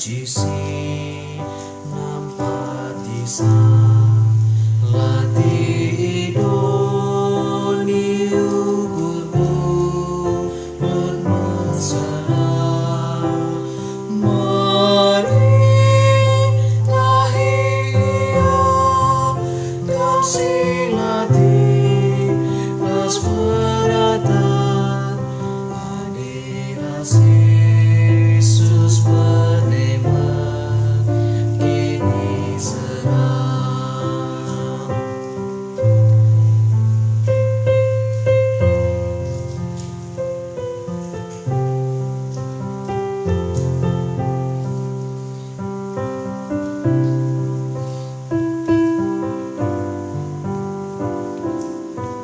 banci si nampak tisa lati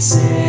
Ise